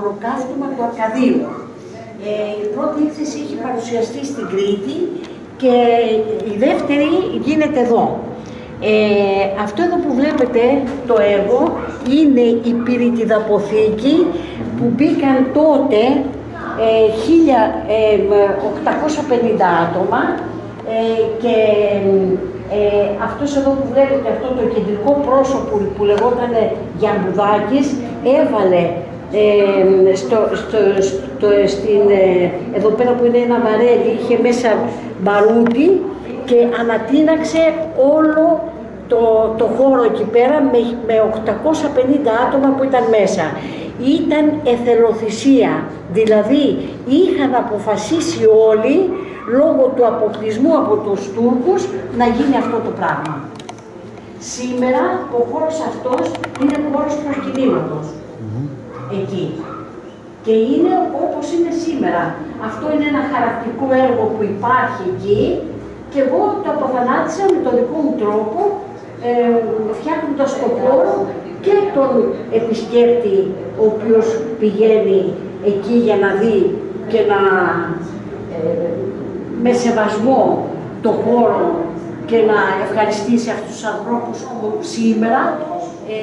από το ολοκαύτωμα του Αρκαδίου. Ε, η πρώτη έκθεση έχει παρουσιαστεί στην Κρήτη και η δεύτερη γίνεται εδώ. Ε, αυτό εδώ που βλέπετε το έργο είναι η πυρητιδαποθήκη που μπήκαν τότε ε, 1850 άτομα ε, και ε, αυτός εδώ που βλέπετε, αυτό το κεντρικό πρόσωπο που λεγόταν Γιαμπουδάκης, έβαλε ε, στο, στο, στο, στην, ε, εδώ πέρα που είναι ένα βαρέλι, είχε μέσα μπαρούτι και ανατείναξε όλο το, το χώρο εκεί πέρα με, με 850 άτομα που ήταν μέσα. Ήταν εθελοθυσία, δηλαδή είχαν αποφασίσει όλοι λόγω του αποκλεισμού από τους Τούρκους να γίνει αυτό το πράγμα. Σήμερα ο χώρος αυτός είναι χώρος προσκυνήματος. Εκεί. Και είναι όπως είναι σήμερα. Αυτό είναι ένα χαρακτικό έργο που υπάρχει εκεί και εγώ το αποθανάτησα με τον δικό μου τρόπο ε, φτιάχνοντας το χώρο και τον επισκέπτη ο οποίος πηγαίνει εκεί για να δει και να ε, με σεβασμό το χώρο και να ευχαριστήσει αυτούς τους ανθρώπους που σήμερα ε,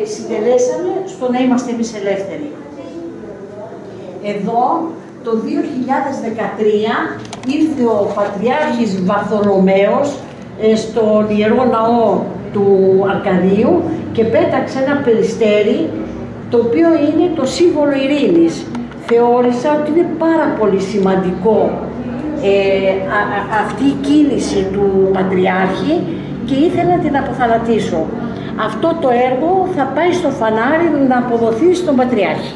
ε, συντελέσαμε στο να είμαστε εμείς ελεύθεροι. Εδώ το 2013 ήρθε ο Πατριάρχης Βαρθολομαίος ε, στον Ιερό Ναό του Αρκαδίου και πέταξε ένα περιστέρι το οποίο είναι το σύμβολο ειρήνης. Θεώρησα ότι είναι πάρα πολύ σημαντικό ε, αυτή η κίνηση του Πατριάρχη και ήθελα να την αποθανατήσω. Αυτό το έργο θα πάει στο φανάρι να αποδοθεί στον Πατριάρχη.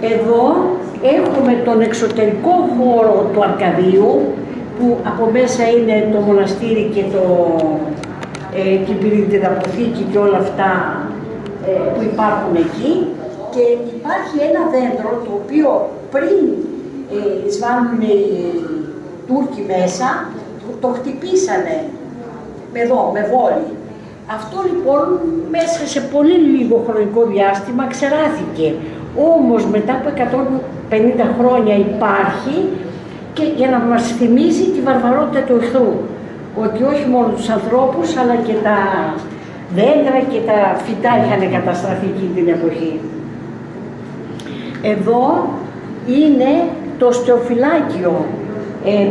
Εδώ έχουμε τον εξωτερικό χώρο του Αρκαδίου που από μέσα είναι το μοναστήρι και το ε, την αποθήκη και όλα αυτά ε, που υπάρχουν εκεί και υπάρχει ένα δέντρο το οποίο πριν ε, σβάνουν οι Τούρκοι μέσα, το χτυπήσανε με εδώ, με βόλη. Αυτό λοιπόν μέσα σε πολύ λίγο χρονικό διάστημα ξεράθηκε. Όμως μετά από 150 χρόνια υπάρχει και για να μας θυμίζει τη βαρβαρότητα του εχθρού. Ότι όχι μόνο τους ανθρώπους αλλά και τα δέντρα και τα φυτά είχαν καταστραφεί εκείνη την εποχή. Εδώ είναι το στεοφυλάκιο ε,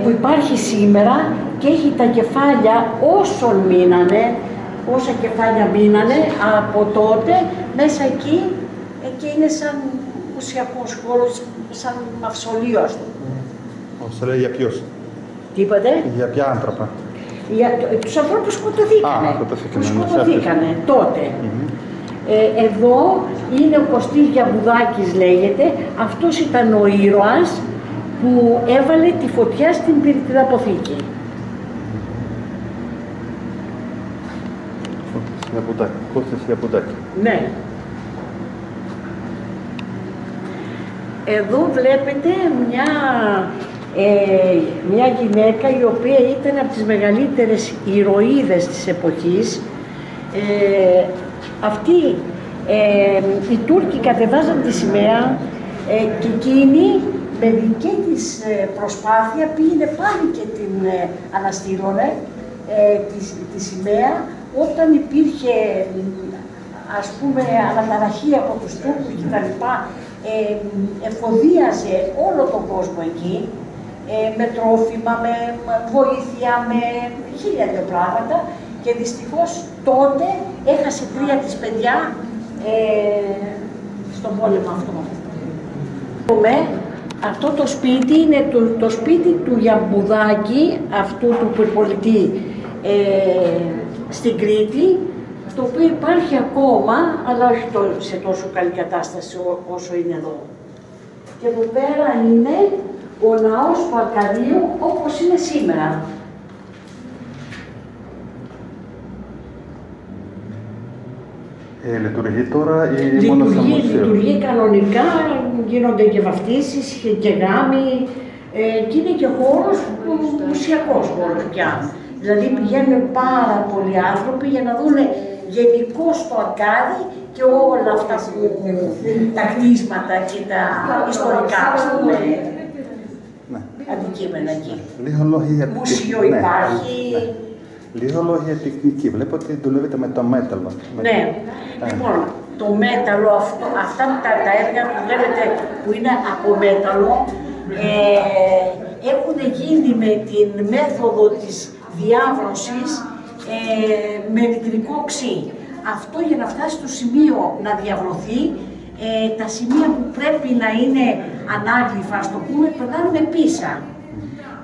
που υπάρχει σήμερα και έχει τα κεφάλια όσων μείνανε, όσα κεφάλια μείνανε από τότε μέσα εκεί ε, και είναι σαν ουσιακός χώρος, σαν μαυσολείο ας πούμε. Μαυσολείο για ποιους; Τι είπατε; Για ποια άνθρωπα; Για τους ανθρώπους σκοτωθήκανε, Α, σκοτωθήκανε, που ναι, σκοτωθήκανε τότε. Ε, εδώ είναι ο Κωστής Γιαβουδάκης λέγεται, αυτός ήταν ο ήρωας που έβαλε τη φωτιά στην πυρητήρα αποθήκη. Κώστας Ιαπουδάκη. Ναι. Εδώ βλέπετε μια, ε, μια γυναίκα η οποία ήταν από τις μεγαλύτερες ηρωίδες της εποχής. Ε, αυτή, ε, οι Τούρκοι κατεβάζαν τη σημαία ε, και εκείνη με δική της ε, προσπάθεια πήγαινε πάλι και την ε, αναστήλωνε ε, τη, τη σημαία όταν υπήρχε ας πούμε αναταραχή από τους Τούρκους και τα λοιπά, ε, εφοδίαζε όλο τον κόσμο εκεί ε, με τρόφιμα, με βοήθεια, με χίλια δυο πράγματα και δυστυχώς τότε έχασε τρία της παιδιά ε, στον πόλεμο αυτό. Αυτό το σπίτι είναι το, το σπίτι του Γιαμπουδάκη, αυτού του πολιτή ε, στην Κρήτη, το οποίο υπάρχει ακόμα, αλλά όχι σε τόσο καλή κατάσταση όσο είναι εδώ. Και εδώ πέρα είναι ο ναός του Αρκαδίου όπως είναι σήμερα. Ε, λειτουργεί τώρα ή λειτουργεί, μόνο σαν μουσείο. Λειτουργεί κανονικά, γίνονται και βαφτίσεις και γάμοι ε, και είναι και χώρος, μουσιακός χώρος πια. Δηλαδή πηγαίνουν πάρα πολλοί άνθρωποι για να δουν γενικώ το Αρκάδι και όλα αυτά που, τα κτίσματα και τα ιστορικά ας πούμε, Ναι. αντικείμενα εκεί. Λίγο λόγια για Μουσείο ναι, υπάρχει. Ναι. Λίγο λόγια για τεχνική. Βλέπω ότι δουλεύετε με το μέταλλο. Με- Ναι, Ε, λοιπόν, το μέταλλο, αυτό, αυτά τα, τα έργα που βλέπετε που είναι από μέταλλο, ε, έχουν γίνει με την μέθοδο της διάβρωσης ε, με νητρικό ξύ. Αυτό για να φτάσει στο σημείο να διαβρωθεί, ε, τα σημεία που πρέπει να είναι ανάγλυφα, ας το πούμε, περνάνε με πίσα.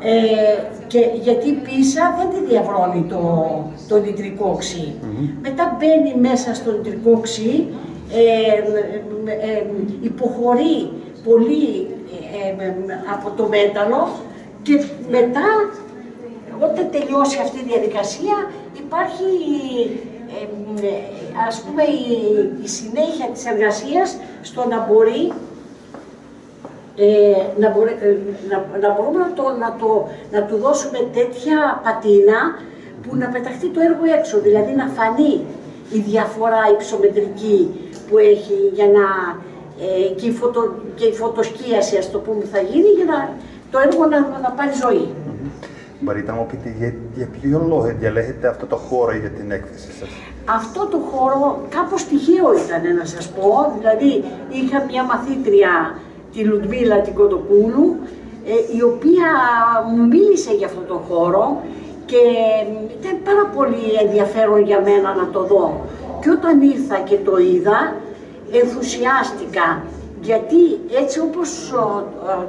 Ε, και γιατί η πίσα δεν τη διαβρώνει το, το νητρικό ξύ. Μετά μπαίνει μέσα στο νητρικό ξύ, ε, ε, ε, υποχωρεί πολύ ε, ε, από το μέταλλο και μετά όταν τελειώσει αυτή η διαδικασία υπάρχει ε, ε, ας πούμε η, η συνέχεια της εργασίας στο να μπορεί ε, να, μπορεί- ε, να, να μπορούμε να, το, να, το, να του δώσουμε τέτοια πατίνα που να πεταχτεί το έργο έξω, δηλαδή να φανεί η διαφορά υψομετρική που έχει για να, ε, και, η φωτο, και η φωτοσκίαση ας το πούμε θα γίνει για να το έργο να, να πάρει ζωή. Μπορείτε να μου πείτε για, για ποιο λόγο διαλέγετε αυτό το χώρο για την έκθεση σας; Αυτό το χώρο κάπως τυχαίο ήταν να σας πω, δηλαδή είχα μια μαθήτρια, τη Λουτμίλα την Κοντοκούλου, ε, η οποία μου μίλησε για αυτό το χώρο και ήταν πάρα πολύ ενδιαφέρον για μένα να το δω. Και όταν ήρθα και το είδα, ενθουσιάστηκα, γιατί έτσι όπως ο, ο,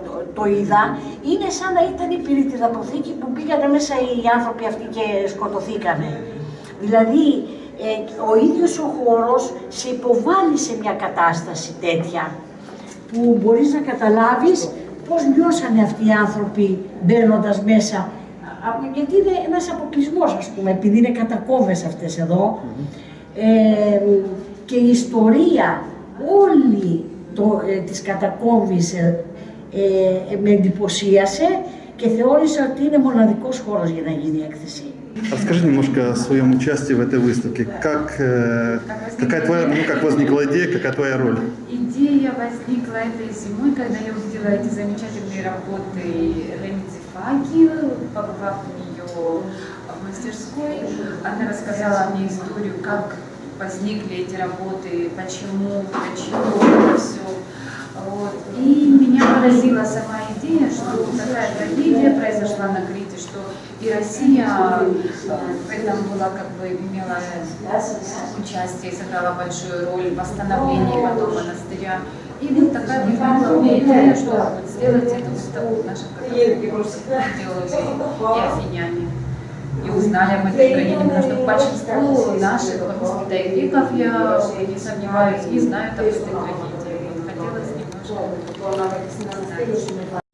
το- το είδα, είναι σαν να ήταν η πυρητιδαποθήκη που πήγανε μέσα οι άνθρωποι αυτοί και σκοτωθήκανε. Δηλαδή, ε, ο ίδιος ο χώρος σε υποβάλλει σε μια κατάσταση τέτοια, που μπορείς να καταλάβεις πώς νιώσανε αυτοί οι άνθρωποι μπαίνοντας μέσα. Α, α, Γιατί είναι ένας αποκλεισμός, ας πούμε, επειδή είναι κατακόβες αυτές εδώ. Ε, και η ιστορία όλη το, ε, της κατακόμβης ε, ε, με εντυπωσίασε και θεώρησα ότι είναι μοναδικός χώρος για να γίνει η έκθεση. Расскажи немножко о своем участии в этой выставке. Как, э, какая твоя, ну, как возникла идея, какая твоя роль? Идея возникла этой зимой, когда я увидела эти замечательные работы Лени Цифаки, побывав у нее в мастерской. Она рассказала мне историю, как возникли эти работы, почему, почему это все. вот. И меня поразила сама идея, что такая трагедия произошла на Крите, что и Россия э, в этом была как бы имела участие, сыграла большую роль в восстановлении потом монастыря. И вот такая меня идея, что вот сделать эту выставку в нашем году делали и афиняне. И узнали об этой трагедии, потому что большинство наших воспитанников, я не сомневаюсь, не знают об этой трагедии. Вот Хотелось немножко знать.